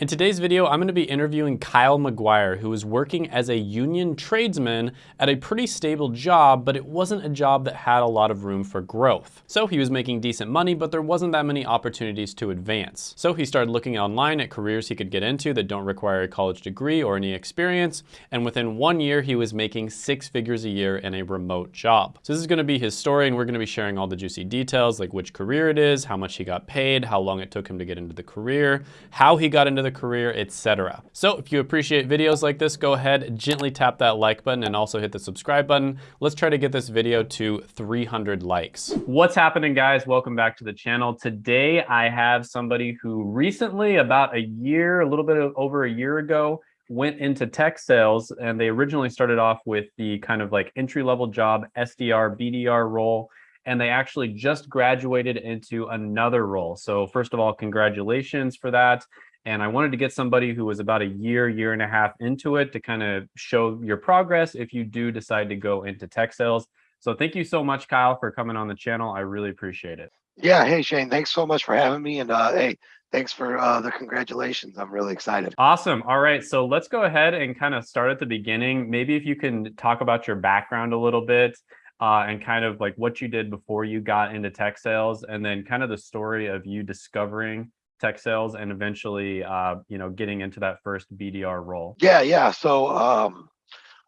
In today's video, I'm going to be interviewing Kyle McGuire, who was working as a union tradesman at a pretty stable job, but it wasn't a job that had a lot of room for growth. So he was making decent money, but there wasn't that many opportunities to advance. So he started looking online at careers he could get into that don't require a college degree or any experience, and within one year, he was making six figures a year in a remote job. So this is going to be his story, and we're going to be sharing all the juicy details, like which career it is, how much he got paid, how long it took him to get into the career, how he got into the career, etc. So if you appreciate videos like this, go ahead, gently tap that like button and also hit the subscribe button. Let's try to get this video to 300 likes. What's happening guys? Welcome back to the channel. Today I have somebody who recently, about a year, a little bit over a year ago, went into tech sales and they originally started off with the kind of like entry level job SDR, BDR role and they actually just graduated into another role. So first of all, congratulations for that. And I wanted to get somebody who was about a year, year and a half into it to kind of show your progress if you do decide to go into tech sales. So thank you so much, Kyle, for coming on the channel. I really appreciate it. Yeah. Hey, Shane, thanks so much for having me. And uh, hey, thanks for uh, the congratulations. I'm really excited. Awesome. All right. So let's go ahead and kind of start at the beginning. Maybe if you can talk about your background a little bit uh, and kind of like what you did before you got into tech sales and then kind of the story of you discovering tech sales and eventually, uh, you know, getting into that first BDR role? Yeah, yeah. So um,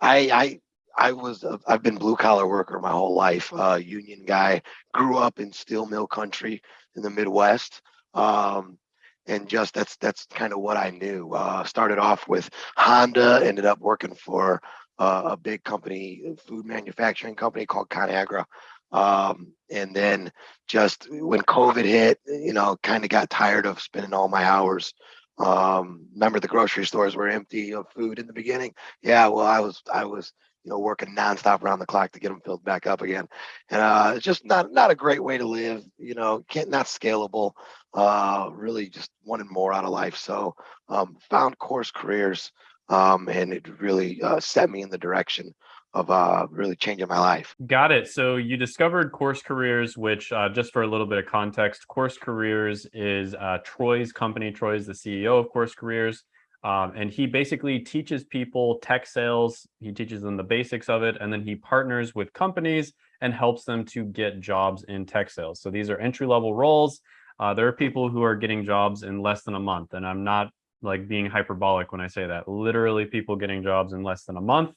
I, I, I was, uh, I've been blue collar worker my whole life, uh, union guy, grew up in steel mill country in the Midwest. Um, and just that's that's kind of what I knew. Uh, started off with Honda, ended up working for uh, a big company, food manufacturing company called ConAgra. Um, and then just when COVID hit, you know, kind of got tired of spending all my hours. Um, remember the grocery stores were empty of food in the beginning. Yeah, well, I was, I was, you know, working nonstop around the clock to get them filled back up again. And uh, it's just not, not a great way to live, you know, can't, not scalable, uh, really just wanted more out of life. So um, found course careers um, and it really uh, set me in the direction of uh, really changing my life. Got it. So you discovered Course Careers, which uh, just for a little bit of context, Course Careers is uh, Troy's company. Troy is the CEO of Course Careers. Um, and he basically teaches people tech sales. He teaches them the basics of it. And then he partners with companies and helps them to get jobs in tech sales. So these are entry level roles. Uh, there are people who are getting jobs in less than a month. And I'm not like being hyperbolic when I say that. Literally people getting jobs in less than a month.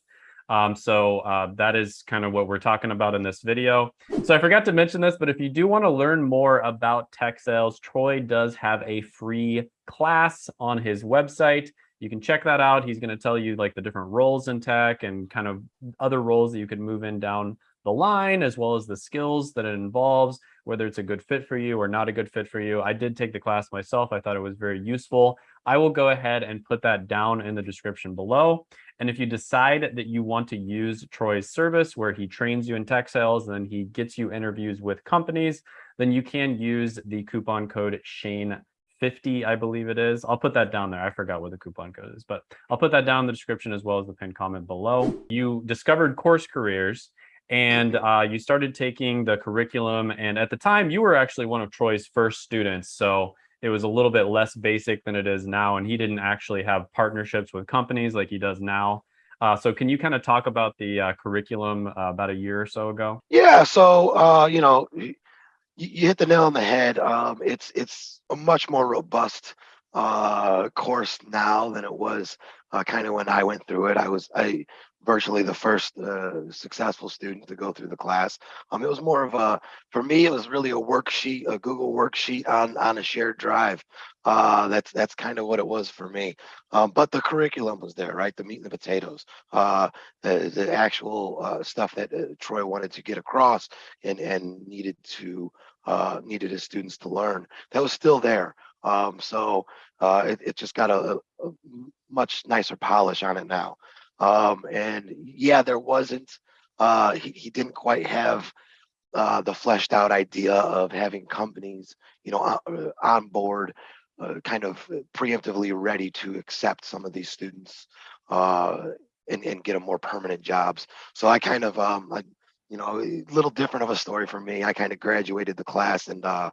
Um, so uh, that is kind of what we're talking about in this video. So I forgot to mention this, but if you do want to learn more about tech sales, Troy does have a free class on his website. You can check that out. He's going to tell you like the different roles in tech and kind of other roles that you could move in down the line, as well as the skills that it involves, whether it's a good fit for you or not a good fit for you. I did take the class myself. I thought it was very useful. I will go ahead and put that down in the description below. And if you decide that you want to use Troy's service where he trains you in tech sales and then he gets you interviews with companies, then you can use the coupon code Shane 50, I believe it is. I'll put that down there. I forgot what the coupon code is, but I'll put that down in the description as well as the pinned comment below. You discovered course careers and uh, you started taking the curriculum. And at the time you were actually one of Troy's first students. So it was a little bit less basic than it is now. And he didn't actually have partnerships with companies like he does now. Uh, so can you kind of talk about the uh, curriculum uh, about a year or so ago? Yeah. So, uh, you know, you, hit the nail on the head. Um, it's, it's a much more robust uh, course now than it was uh, kind of when I went through it. I was, I, virtually the first uh, successful student to go through the class. Um, it was more of a, for me, it was really a worksheet, a Google worksheet on on a shared drive. Uh, that's that's kind of what it was for me. Um, but the curriculum was there, right? The meat and the potatoes, uh, the, the actual uh, stuff that uh, Troy wanted to get across and and needed to uh, needed his students to learn. That was still there. Um, so it, it just got a, a much nicer polish on it now. Um, and yeah, there wasn't, uh, he, he didn't quite have uh, the fleshed out idea of having companies, you know, on, uh, on board, uh, kind of preemptively ready to accept some of these students uh, and, and get them more permanent jobs. So I kind of, um, I, you know, a little different of a story for me. I kind of graduated the class and uh,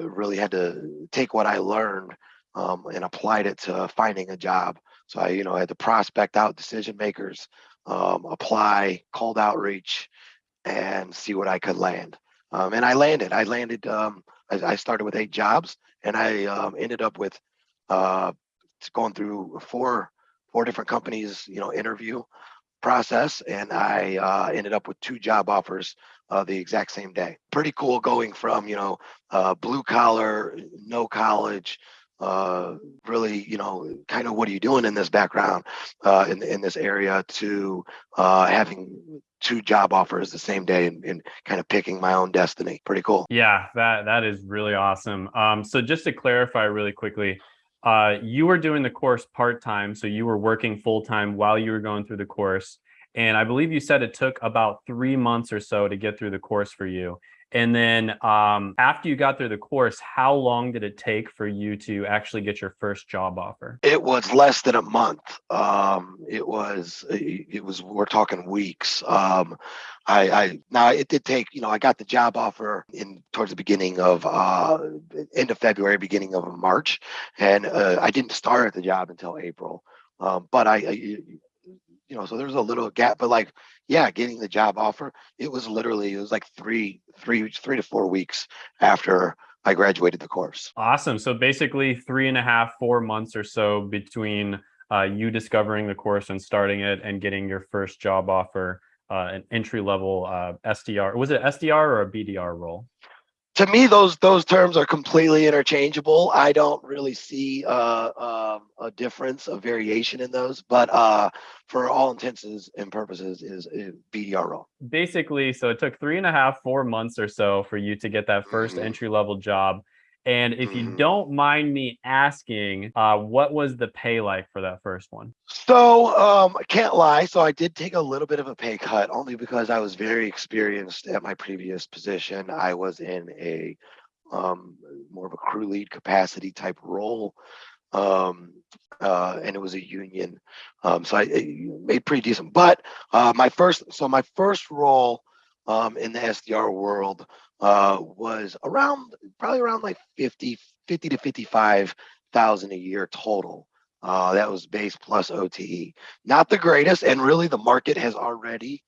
really had to take what I learned um, and applied it to finding a job. So I, you know, I had to prospect out decision makers, um, apply, cold outreach, and see what I could land. Um, and I landed. I landed. Um, I, I, started with eight jobs, and I um, ended up with uh, going through four four different companies. You know, interview process, and I uh, ended up with two job offers uh, the exact same day. Pretty cool going from you know uh, blue collar, no college, uh, really, you know, kind of what are you doing in this background, uh, in in this area, to uh, having two job offers the same day and, and, kind of picking my own destiny. Pretty cool. Yeah, that that is really awesome. Um, so just to clarify really quickly, uh, you were doing the course part time, so you were working full time while you were going through the course. And I believe you said it took about three months or so to get through the course for you. And then um, after you got through the course, how long did it take for you to actually get your first job offer? It was less than a month. Um, it was, it was, we're talking weeks. Um, I, I, now it did take, you know, I got the job offer in towards the beginning of, uh, end of February, beginning of March. And uh, I didn't start at the job until April. Um, but I, I you know, so there's a little gap, but like, yeah, getting the job offer, it was literally, it was like three, three, three to four weeks after I graduated the course. Awesome. So basically three and a half, four months or so between uh, you discovering the course and starting it and getting your first job offer, uh, an entry level uh, SDR. Was it SDR or a BDR role? To me, those those terms are completely interchangeable. I don't really see uh, uh, a difference, a variation in those. But uh, for all intents and purposes, is, is BDR role. Basically, so it took three and a half, four months or so for you to get that 1st mm -hmm. entry level job. And if you mm-hmm. don't mind me asking, uh, what was the pay like for that first one? So um, I can't lie. So I did take a little bit of a pay cut only because I was very experienced at my previous position. I was in a um, more of a crew lead capacity type role. Um, uh, and it was a union. Um, so I made pretty decent. But uh, my first, so my first role um, in the SDR world uh, was around probably around like 50, 50 to 55,000 a year total. Uh, that was base plus OTE. Not the greatest, and really the market has already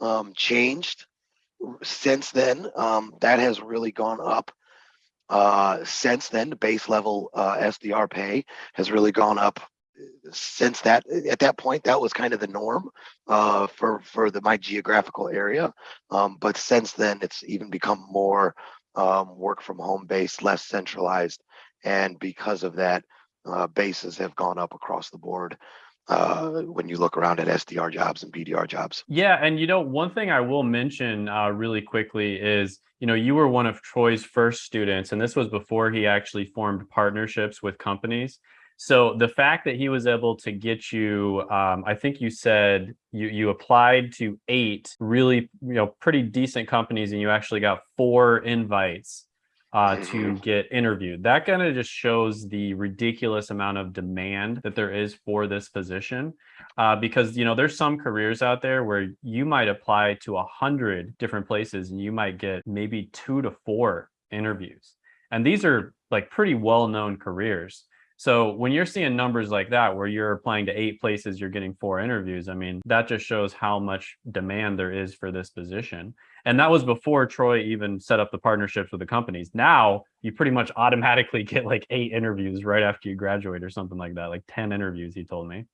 um, changed since then. Um, that has really gone up uh, since then. The base level uh, SDR pay has really gone up since that at that point that was kind of the norm uh, for for the my geographical area um, but since then it's even become more um, work from home based less centralized and because of that uh, bases have gone up across the board uh, when you look around at SDR jobs and BDR jobs. Yeah, and you know, one thing I will mention uh, really quickly is, you know, you were one of Troy's first students, and this was before he actually formed partnerships with companies. So the fact that he was able to get you, um, I think you said you you applied to eight really you know pretty decent companies, and you actually got four invites uh, to mm-hmm. get interviewed. That kind of just shows the ridiculous amount of demand that there is for this position. Uh, because you know there's some careers out there where you might apply to a hundred different places and you might get maybe two to four interviews, and these are like pretty well-known careers. So when you're seeing numbers like that, where you're applying to eight places, you're getting four interviews, I mean, that just shows how much demand there is for this position. And that was before Troy even set up the partnerships with the companies. Now you pretty much automatically get like eight interviews right after you graduate or something like that, like 10 interviews, he told me.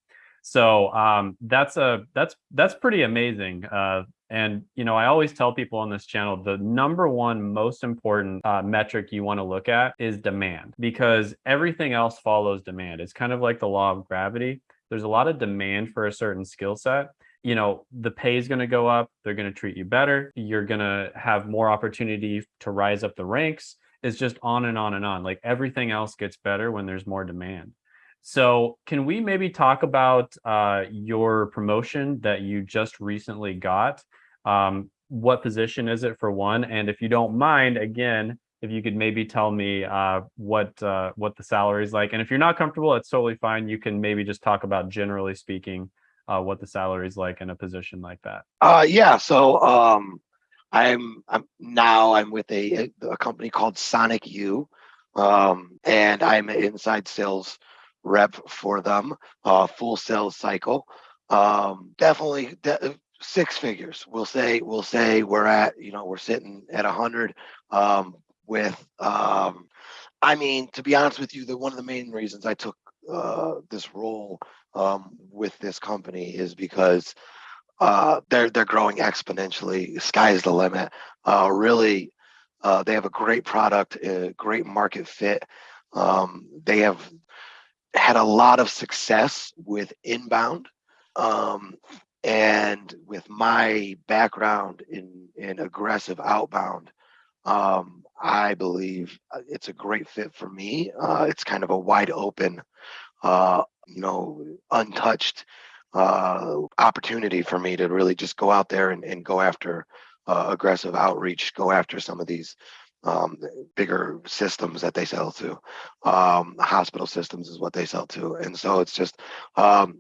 So um, that's a that's that's pretty amazing. Uh, and you know, I always tell people on this channel the number one most important uh, metric you want to look at is demand because everything else follows demand. It's kind of like the law of gravity. There's a lot of demand for a certain skill set. You know, the pay is going to go up. They're going to treat you better. You're going to have more opportunity to rise up the ranks. It's just on and on and on. Like everything else gets better when there's more demand. So can we maybe talk about uh, your promotion that you just recently got? Um, what position is it for one? And if you don't mind, again, if you could maybe tell me uh, what uh, what the salary is like. And if you're not comfortable, it's totally fine. You can maybe just talk about generally speaking uh, what the salary is like in a position like that. Uh, yeah. So um, I'm I'm now I'm with a a company called Sonic U. um, and I'm inside sales rep for them, uh, full sales cycle. Um, definitely de- six figures. We'll say we'll say we're at you know we're sitting at a hundred um, with. Um, I mean, to be honest with you, the one of the main reasons I took uh, this role um, with this company is because uh, they're they're growing exponentially. Sky's the limit. Uh, really, uh, they have a great product, a great market fit. Um, they have had a lot of success with inbound. Um, and with my background in, in aggressive outbound, um, I believe uh, it's a great fit for me. Uh, it's kind of a wide open, uh, you know, untouched uh, opportunity for me to really just go out there and, and go after uh, aggressive outreach, go after some of these um, bigger systems that they sell to. Um, hospital systems is what they sell to, and so it's just um,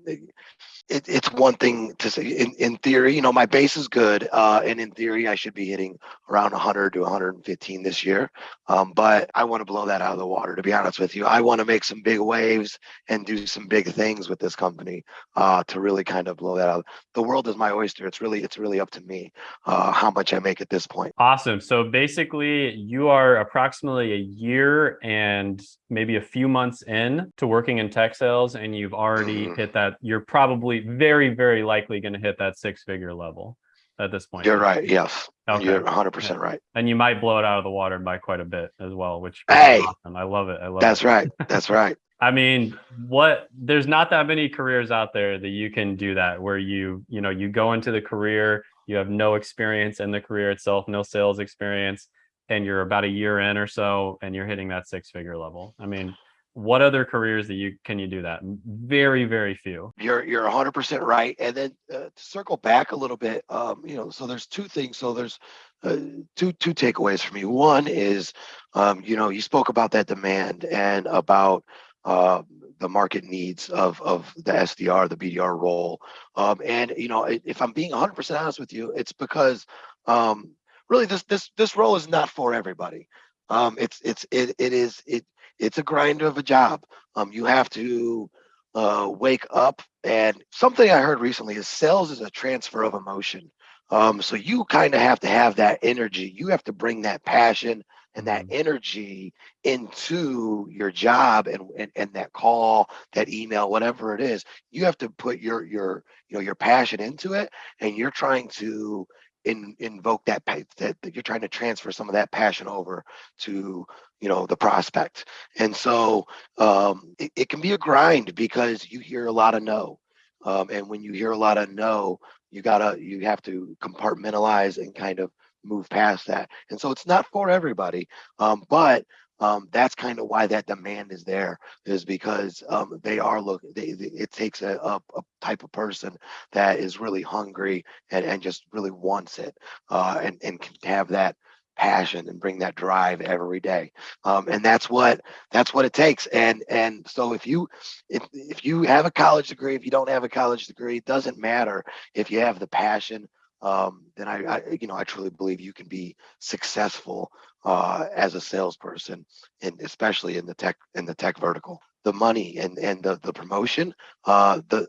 it, it's one thing to say in, in theory, you know, my base is good. Uh, and in theory, I should be hitting around 100 to 115 this year. Um, but I want to blow that out of the water, to be honest with you. I want to make some big waves and do some big things with this company uh, to really kind of blow that out. The world is my oyster. It's really, it's really up to me uh, how much I make at this point. Awesome. So basically, you are approximately a year and maybe a few months in to working in tech sales, and you've already mm-hmm. hit that. You're probably very, very likely going to hit that six figure level at this point. You're right. Yes. Okay. You're 100% right. And you might blow it out of the water by quite a bit as well, which hey, awesome. I love it. I love it. That's it. right. That's right. I mean, what there's not that many careers out there that you can do that where you, you know, you go into the career, you have no experience in the career itself, no sales experience, and you're about a year in or so and you're hitting that six figure level. I mean, what other careers that you can you do that very very few you're you're 100% right and then uh, to circle back a little bit um you know so there's two things so there's uh, two two takeaways for me one is um you know you spoke about that demand and about uh, the market needs of of the SDR, the BDR role. Um, and you know, if I'm being 100% honest with you, it's because um, really this this this role is not for everybody. Um, it's it's it it is it it's a grind of a job. Um, you have to uh, wake up. And something I heard recently is sales is a transfer of emotion. Um, so you kind of have to have that energy. You have to bring that passion and that mm-hmm. energy into your job and, and and that call, that email, whatever it is. You have to put your your you know your passion into it, and you're trying to in, invoke that, that that you're trying to transfer some of that passion over to you know the prospect. And so um, it, it, can be a grind because you hear a lot of no. Um, and when you hear a lot of no you gotta you have to compartmentalize and kind of move past that. And so it's not for everybody um, but um, that's kind of why that demand is there is because um, they are looking it takes a, a, a, type of person that is really hungry and, and just really wants it uh, and, and can have that passion and bring that drive every day. Um, and that's what that's what it takes. And and so if you if, if you have a college degree if you don't have a college degree it doesn't matter if you have the passion um, then I, I, you know, I truly believe you can be successful uh, as a salesperson, and especially in the tech in the tech vertical. The money and and the the promotion, uh, the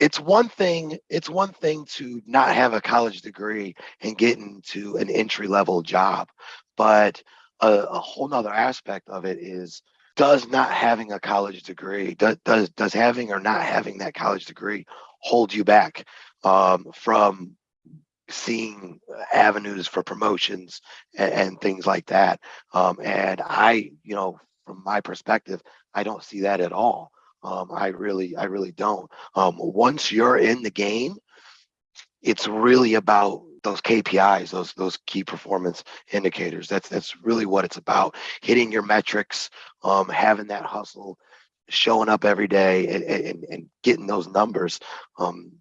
it's one thing it's one thing to not have a college degree and get into an entry level job, but a, a whole nother aspect of it is does not having a college degree does does does having or not having that college degree hold you back um, from seeing avenues for promotions and, and things like that. Um, and I, you know, from my perspective, I don't see that at all. Um, I really, I really don't. Um, once you're in the game, it's really about those KPIs, those those key performance indicators. That's that's really what it's about. Hitting your metrics, um, having that hustle, showing up every day, and, and, and getting those numbers. Um,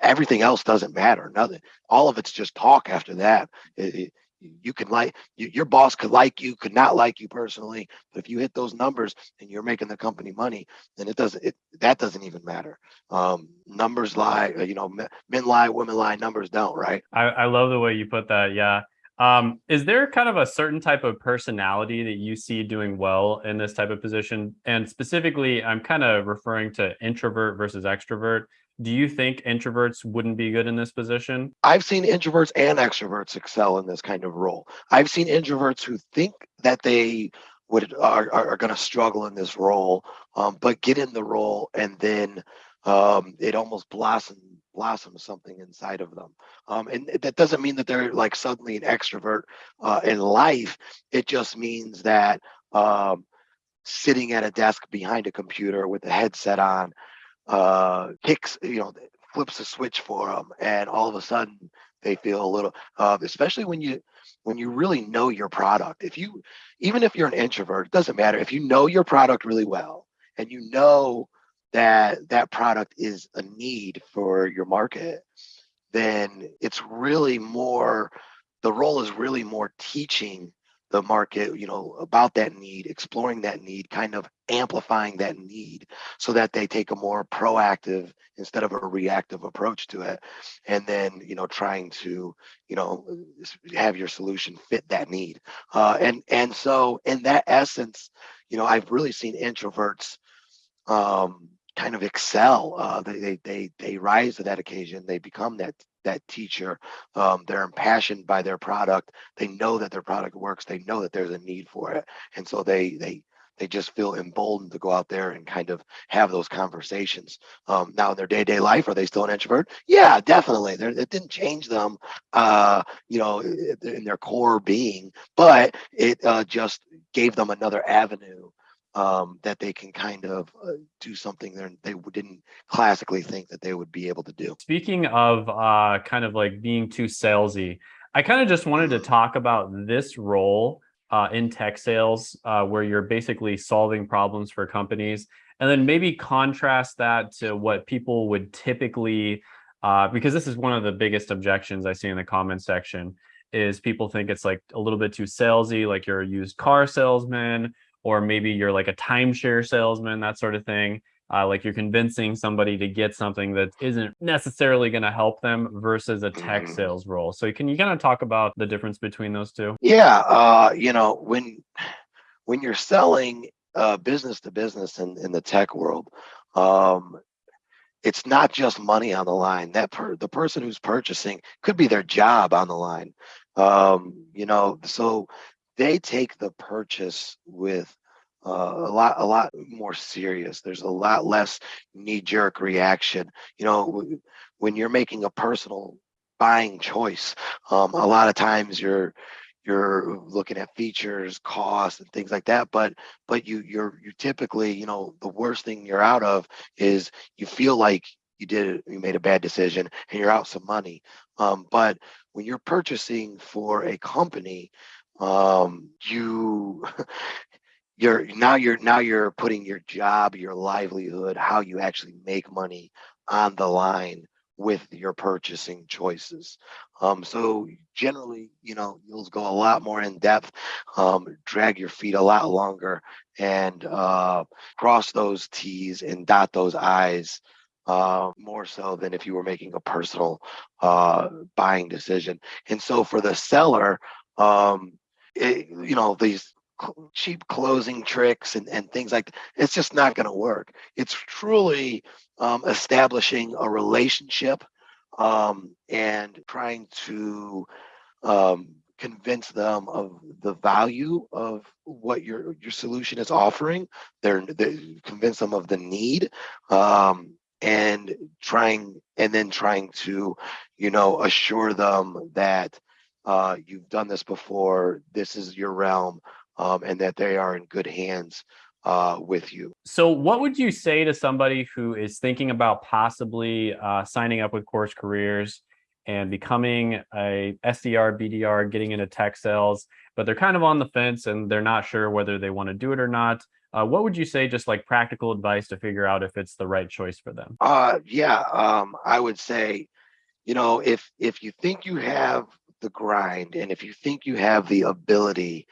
everything else doesn't matter. Nothing. All of it's just talk after that. It, it, you can like you, your boss could like you, could not like you personally, but if you hit those numbers and you're making the company money, then it doesn't. It that doesn't even matter. Um, numbers lie. Uh, you know, men lie, women lie. Numbers don't. Right. I, I love the way you put that. Yeah. Um, is there kind of a certain type of personality that you see doing well in this type of position? And specifically, I'm kind of referring to introvert versus extrovert. Do you think introverts wouldn't be good in this position? I've seen introverts and extroverts excel in this kind of role. I've seen introverts who think that they would are, are, going to struggle in this role, um, but get in the role and then um, it almost blossoms blossoms something inside of them. Um, and that doesn't mean that they're like suddenly an extrovert uh, in life. It just means that um, sitting at a desk behind a computer with a headset on uh, kicks, you know, flips a switch for them, and all of a sudden they feel a little, uh, especially when you when you really know your product. If you, even if you're an introvert, it doesn't matter. If you know your product really well and you know that that product is a need for your market, then it's really more, the role is really more teaching the market, you know, about that need, exploring that need, kind of amplifying that need so that they take a more proactive instead of a reactive approach to it. And then, you know, trying to, you know, have your solution fit that need. Uh, and, and so in that essence, you know, I've really seen introverts um, kind of excel. Uh, they, they, they, they rise to that occasion. They become that that teacher. Um, they're impassioned by their product. They know that their product works. They know that there's a need for it, and so they they they just feel emboldened to go out there and kind of have those conversations. Um, now in their day-to-day life, are they still an introvert? Yeah, definitely. They're, it didn't change them, uh, you know, in their core being, but it uh, just gave them another avenue um, that they can kind of uh, do something that they didn't classically think that they would be able to do. Speaking of uh, kind of like being too salesy, I kind of just wanted to talk about this role uh, in tech sales, uh, where you're basically solving problems for companies, and then maybe contrast that to what people would typically, uh, because this is one of the biggest objections I see in the comment section, is people think it's like a little bit too salesy, like you're a used car salesman, or maybe you're like a timeshare salesman, that sort of thing. Uh, like you're convincing somebody to get something that isn't necessarily going to help them versus a tech mm-hmm. sales role. So can you kind of talk about the difference between those two? Yeah, uh, you know, when when you're selling uh, business to business in, in the tech world, um, it's not just money on the line. That per, the person who's purchasing could be their job on the line. Um, you know, so they take the purchase with uh, a lot a lot more serious. There's a lot less knee-jerk reaction. You know when you're making a personal buying choice um, a lot of times you're you're looking at features costs and things like that but but you you're you typically you know the worst thing you're out of is you feel like you did you made a bad decision and you're out some money. Um, but when you're purchasing for a company um, you you're now you're now you're putting your job your livelihood how you actually make money on the line with your purchasing choices. Um, so generally you know you'll go a lot more in depth um, drag your feet a lot longer and uh, cross those t's and dot those i's uh, more so than if you were making a personal uh, buying decision. And so for the seller um, it, you know these cheap closing tricks and, and things like that. it's just not going to work it's truly um, establishing a relationship um, and trying to um, convince them of the value of what your your solution is offering they're they convince them of the need um, and trying and then trying to you know assure them that uh, you've done this before, this is your realm, um, and that they are in good hands uh, with you. So what would you say to somebody who is thinking about possibly uh, signing up with Course Careers and becoming a SDR, BDR, getting into tech sales, but they're kind of on the fence and they're not sure whether they want to do it or not? Uh, what would you say, just like practical advice to figure out if it's the right choice for them? Uh, yeah, um, I would say, you know, if if you think you have the grind and if you think you have the ability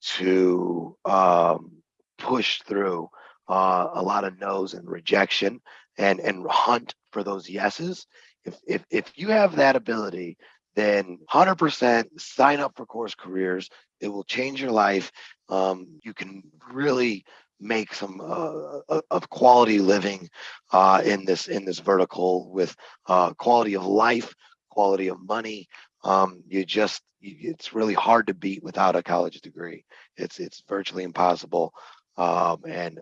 to um, push through uh, a lot of no's and rejection and and hunt for those yeses if if if you have that ability then 100% sign up for Course Careers. It will change your life. Um, you can really make some uh, of quality living uh, in this in this vertical with uh, quality of life, quality of money. Um, you just it's really hard to beat without a college degree. It's it's virtually impossible, um, and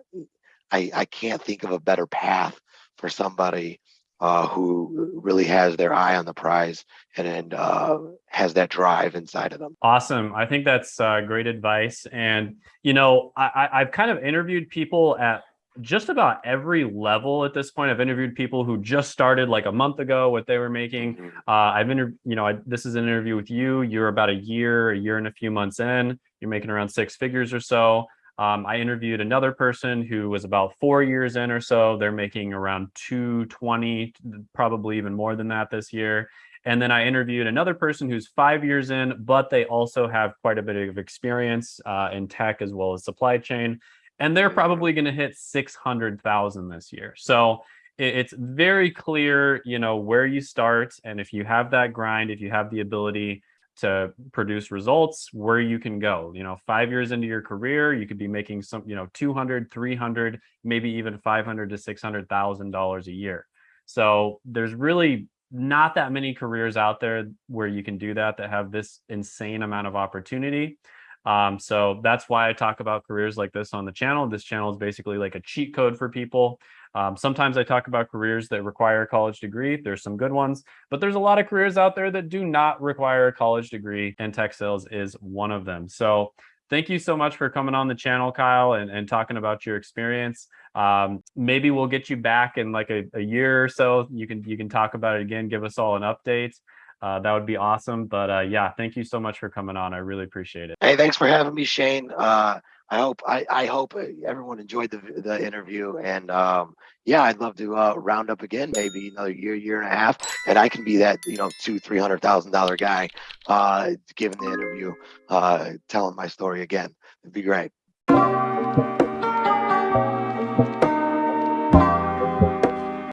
I I can't think of a better path for somebody uh, who really has their eye on the prize and, and uh, has that drive inside of them. Awesome. I think that's uh, great advice. And, you know, I, I've kind of interviewed people at just about every level at this point. I've interviewed people who just started like a month ago, what they were making. Mm-hmm. Uh, I've interviewed, you know, I, this is an interview with you. You're about a year, a year and a few months in. You're making around six figures or so. Um, I interviewed another person who was about four years in or so. They're making around 220, probably even more than that this year. And then I interviewed another person who's five years in, but they also have quite a bit of experience uh, in tech as well as supply chain. And they're mm-hmm. probably going to hit 600,000 this year. So it's very clear, you know, where you start. And if you have that grind, if you have the ability to produce results where you can go you know five years into your career you could be making some you know 200 300 maybe even 500 to 600 thousand dollars a year so there's really not that many careers out there where you can do that that have this insane amount of opportunity um, so that's why I talk about careers like this on the channel. This channel is basically like a cheat code for people. Um, sometimes I talk about careers that require a college degree. There's some good ones, but there's a lot of careers out there that do not require a college degree and tech sales is one of them. So thank you so much for coming on the channel, Kyle, and, and talking about your experience. Um, maybe we'll get you back in like a, a year or so. You can you can talk about it again, give us all an update uh, that would be awesome. But uh, yeah, thank you so much for coming on. I really appreciate it. Hey, thanks for having me, Shane. Uh, I hope I, I hope everyone enjoyed the the interview, and um, yeah, I'd love to uh, round up again, maybe another year, year and a half, and I can be that you know two, three hundred thousand dollar guy, uh, giving the interview, uh, telling my story again. It'd be great.